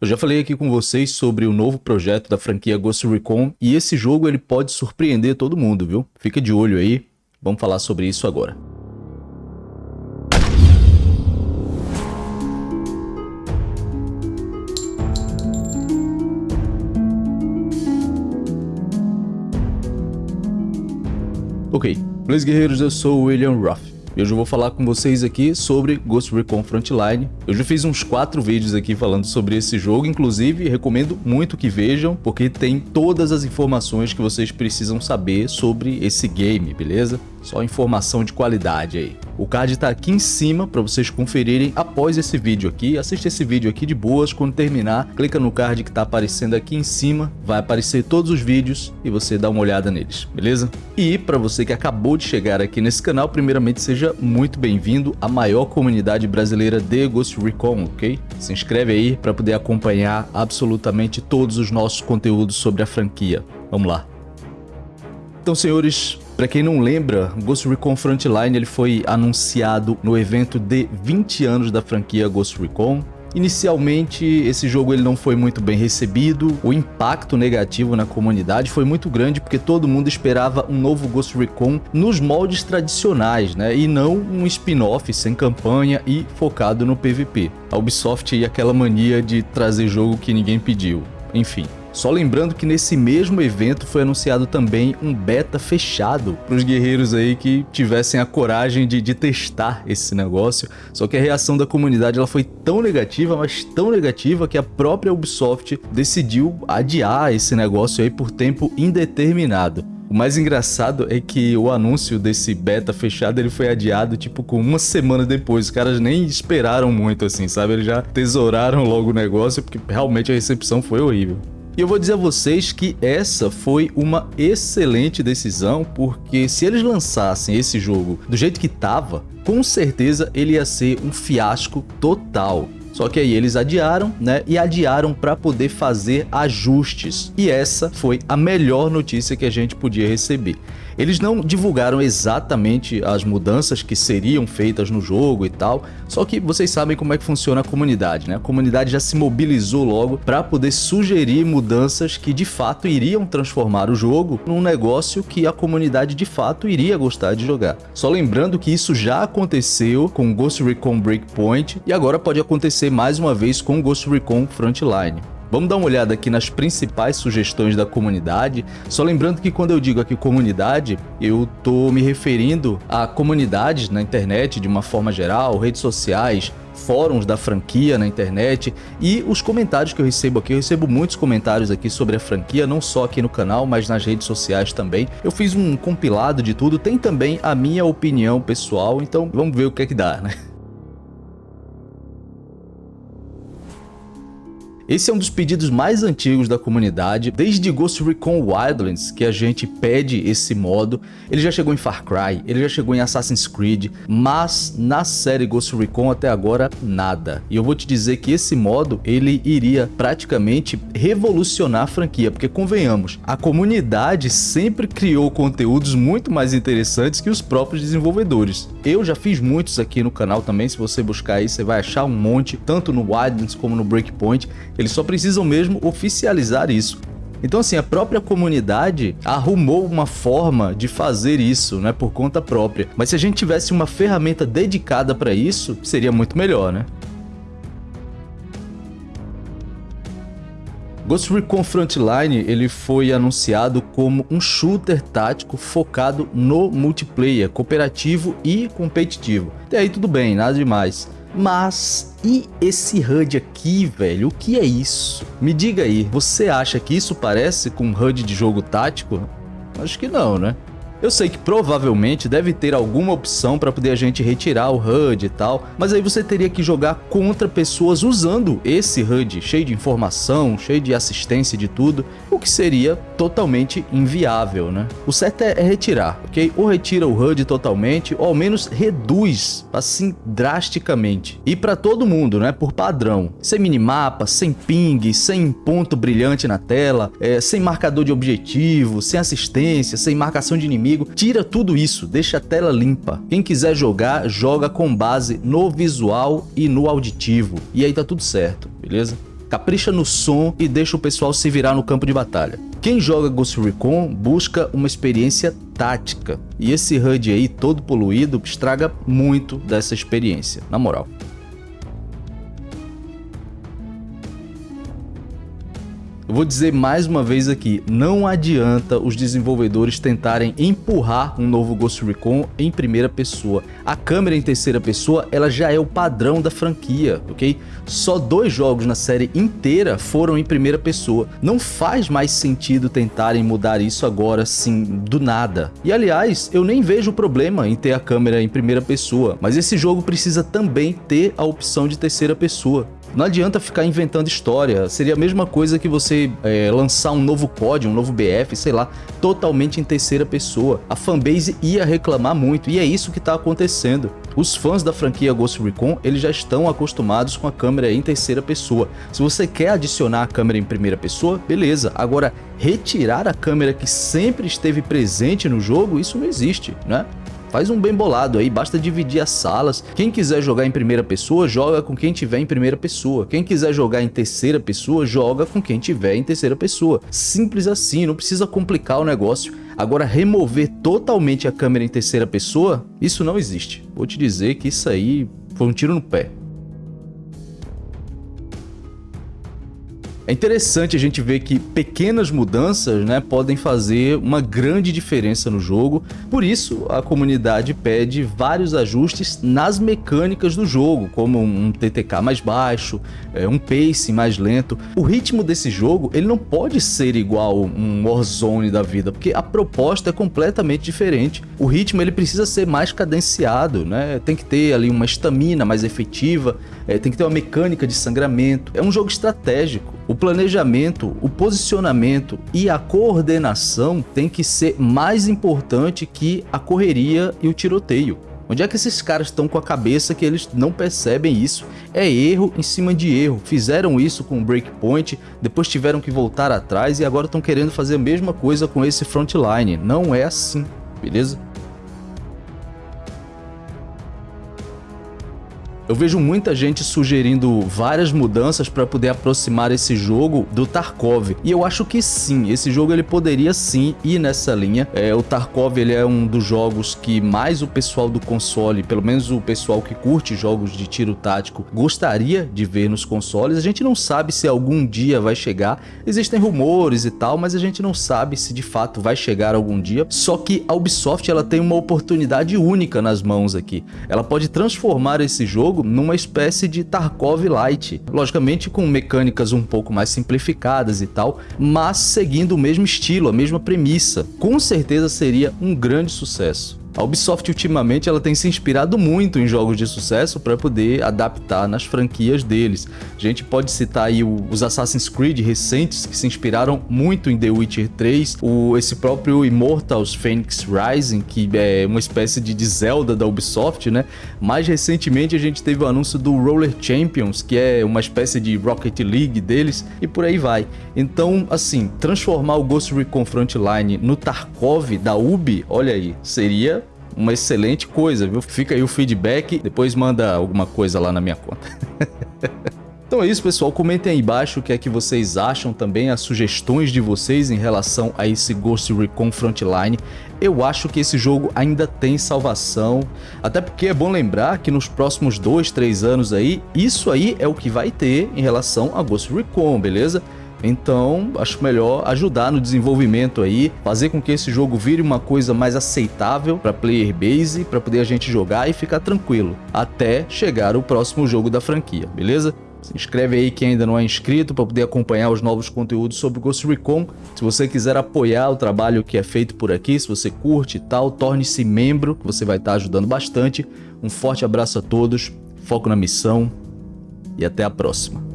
Eu já falei aqui com vocês sobre o novo projeto da franquia Ghost Recon e esse jogo ele pode surpreender todo mundo, viu? Fica de olho aí, vamos falar sobre isso agora. Ok, meus guerreiros, eu sou o William Ruff. E hoje eu vou falar com vocês aqui sobre Ghost Recon Frontline. Eu já fiz uns quatro vídeos aqui falando sobre esse jogo, inclusive recomendo muito que vejam, porque tem todas as informações que vocês precisam saber sobre esse game, beleza? Só informação de qualidade aí. O card tá aqui em cima para vocês conferirem após esse vídeo aqui. Assiste esse vídeo aqui de boas, quando terminar, clica no card que tá aparecendo aqui em cima, vai aparecer todos os vídeos e você dá uma olhada neles, beleza? E para você que acabou de chegar aqui nesse canal, primeiramente seja muito bem-vindo à maior comunidade brasileira de Ghost Recon, ok? Se inscreve aí para poder acompanhar absolutamente todos os nossos conteúdos sobre a franquia. Vamos lá. Então, senhores, para quem não lembra, Ghost Recon Frontline ele foi anunciado no evento de 20 anos da franquia Ghost Recon. Inicialmente, esse jogo ele não foi muito bem recebido, o impacto negativo na comunidade foi muito grande porque todo mundo esperava um novo Ghost Recon nos moldes tradicionais, né? E não um spin-off sem campanha e focado no PVP. A Ubisoft e aquela mania de trazer jogo que ninguém pediu. Enfim, só lembrando que nesse mesmo evento foi anunciado também um beta fechado para os guerreiros aí que tivessem a coragem de, de, testar esse negócio. Só que a reação da comunidade ela foi tão negativa, mas tão negativa que a própria Ubisoft decidiu adiar esse negócio aí por tempo indeterminado. O mais engraçado é que o anúncio desse beta fechado ele foi adiado tipo com uma semana depois. Os caras nem esperaram muito assim, sabe? Eles já tesouraram logo o negócio porque realmente a recepção foi horrível. E eu vou dizer a vocês que essa foi uma excelente decisão, porque se eles lançassem esse jogo do jeito que tava, com certeza ele ia ser um fiasco total. Só que aí eles adiaram, né? E adiaram para poder fazer ajustes. E essa foi a melhor notícia que a gente podia receber. Eles não divulgaram exatamente as mudanças que seriam feitas no jogo e tal, só que vocês sabem como é que funciona a comunidade, né? A comunidade já se mobilizou logo para poder sugerir mudanças que de fato iriam transformar o jogo num negócio que a comunidade de fato iria gostar de jogar. Só lembrando que isso já aconteceu com Ghost Recon Breakpoint e agora pode acontecer mais uma vez com Ghost Recon Frontline. Vamos dar uma olhada aqui nas principais sugestões da comunidade. Só lembrando que quando eu digo aqui comunidade, eu tô me referindo a comunidades na internet de uma forma geral, redes sociais, fóruns da franquia na internet e os comentários que eu recebo aqui. Eu recebo muitos comentários aqui sobre a franquia, não só aqui no canal, mas nas redes sociais também. Eu fiz um compilado de tudo, tem também a minha opinião pessoal, então vamos ver o que é que dá, né? Esse é um dos pedidos mais antigos da comunidade, desde Ghost Recon Wildlands, que a gente pede esse modo. Ele já chegou em Far Cry, ele já chegou em Assassin's Creed, mas na série Ghost Recon até agora nada. E eu vou te dizer que esse modo, ele iria praticamente revolucionar a franquia, porque convenhamos, a comunidade sempre criou conteúdos muito mais interessantes que os próprios desenvolvedores. Eu já fiz muitos aqui no canal também, se você buscar aí você vai achar um monte, tanto no Wildlands como no Breakpoint. Eles só precisam mesmo oficializar isso. Então assim, a própria comunidade arrumou uma forma de fazer isso, né, por conta própria. Mas se a gente tivesse uma ferramenta dedicada para isso, seria muito melhor, né? Ghost Recon Frontline ele foi anunciado como um shooter tático focado no multiplayer, cooperativo e competitivo. Até aí tudo bem, nada demais. Mas e esse HUD aqui, velho? O que é isso? Me diga aí, você acha que isso parece com um HUD de jogo tático? Acho que não, né? Eu sei que provavelmente deve ter alguma opção para poder a gente retirar o HUD e tal, mas aí você teria que jogar contra pessoas usando esse HUD, cheio de informação, cheio de assistência de tudo, o que seria totalmente inviável, né? O certo é, é retirar, ok? Ou retira o HUD totalmente, ou ao menos reduz, assim, drasticamente. E para todo mundo, né? Por padrão. Sem minimapa, sem ping, sem ponto brilhante na tela, é, sem marcador de objetivo, sem assistência, sem marcação de inimigo, inimigo, tira tudo isso, deixa a tela limpa. Quem quiser jogar, joga com base no visual e no auditivo. E aí tá tudo certo, beleza? capricha no som e deixa o pessoal se virar no campo de batalha. Quem joga Ghost Recon busca uma experiência tática, e esse HUD aí todo poluído estraga muito dessa experiência, na moral. Eu vou dizer mais uma vez aqui, não adianta os desenvolvedores tentarem empurrar um novo Ghost Recon em primeira pessoa. A câmera em terceira pessoa, ela já é o padrão da franquia, ok? Só dois jogos na série inteira foram em primeira pessoa. Não faz mais sentido tentarem mudar isso agora, assim, do nada. E aliás, eu nem vejo problema em ter a câmera em primeira pessoa, mas esse jogo precisa também ter a opção de terceira pessoa. Não adianta ficar inventando história, seria a mesma coisa que você é, lançar um novo COD, um novo BF, sei lá, totalmente em terceira pessoa. A fanbase ia reclamar muito e é isso que está acontecendo. Os fãs da franquia Ghost Recon, eles já estão acostumados com a câmera em terceira pessoa. Se você quer adicionar a câmera em primeira pessoa, beleza. Agora, retirar a câmera que sempre esteve presente no jogo, isso não existe, né? Faz um bem bolado aí, basta dividir as salas. Quem quiser jogar em primeira pessoa, joga com quem tiver em primeira pessoa. Quem quiser jogar em terceira pessoa, joga com quem tiver em terceira pessoa. Simples assim, não precisa complicar o negócio. Agora, remover totalmente a câmera em terceira pessoa, isso não existe. Vou te dizer que isso aí foi um tiro no pé. É interessante a gente ver que pequenas mudanças né, podem fazer uma grande diferença no jogo, por isso a comunidade pede vários ajustes nas mecânicas do jogo, como um TTK mais baixo, é, um pace mais lento. O ritmo desse jogo ele não pode ser igual um Warzone da vida, porque a proposta é completamente diferente. O ritmo ele precisa ser mais cadenciado, né? tem que ter ali uma estamina mais efetiva, é, tem que ter uma mecânica de sangramento. É um jogo estratégico. O planejamento, o posicionamento e a coordenação tem que ser mais importante que a correria e o tiroteio. Onde é que esses caras estão com a cabeça que eles não percebem isso? É erro em cima de erro. Fizeram isso com o Breakpoint, depois tiveram que voltar atrás e agora estão querendo fazer a mesma coisa com esse Frontline. Não é assim, beleza? Eu vejo muita gente sugerindo várias mudanças para poder aproximar esse jogo do Tarkov. E eu acho que sim, esse jogo ele poderia sim ir nessa linha. É, o Tarkov ele é um dos jogos que mais o pessoal do console, pelo menos o pessoal que curte jogos de tiro tático, gostaria de ver nos consoles. A gente não sabe se algum dia vai chegar. Existem rumores e tal, mas a gente não sabe se de fato vai chegar algum dia. Só que a Ubisoft ela tem uma oportunidade única nas mãos aqui. Ela pode transformar esse jogo jogo numa espécie de Tarkov Light, logicamente com mecânicas um pouco mais simplificadas e tal, mas seguindo o mesmo estilo, a mesma premissa. Com certeza seria um grande sucesso. A Ubisoft ultimamente ela tem se inspirado muito em jogos de sucesso para poder adaptar nas franquias deles. A gente pode citar aí os Assassin's Creed recentes que se inspiraram muito em The Witcher 3, o, esse próprio Immortals Phoenix Rising, que é uma espécie de Zelda da Ubisoft, né? Mais recentemente a gente teve o anúncio do Roller Champions, que é uma espécie de Rocket League deles, e por aí vai. Então, assim, transformar o Ghost Recon Frontline no Tarkov da Ubi, olha aí, seria uma excelente coisa, viu? Fica aí o feedback, depois manda alguma coisa lá na minha conta. Então é isso, pessoal. Comentem aí embaixo o que é que vocês acham também, as sugestões de vocês em relação a esse Ghost Recon Frontline. Eu acho que esse jogo ainda tem salvação, até porque é bom lembrar que nos próximos 2, 3 anos aí, isso aí é o que vai ter em relação a Ghost Recon, beleza? Então, acho melhor ajudar no desenvolvimento aí, fazer com que esse jogo vire uma coisa mais aceitável para player base, para poder a gente jogar e ficar tranquilo, até chegar o próximo jogo da franquia, beleza? Se inscreve aí quem ainda não é inscrito para poder acompanhar os novos conteúdos sobre Ghost Recon. Se você quiser apoiar o trabalho que é feito por aqui, se você curte e tal, torne-se membro, que você vai estar ajudando bastante. Um forte abraço a todos, foco na missão e até a próxima.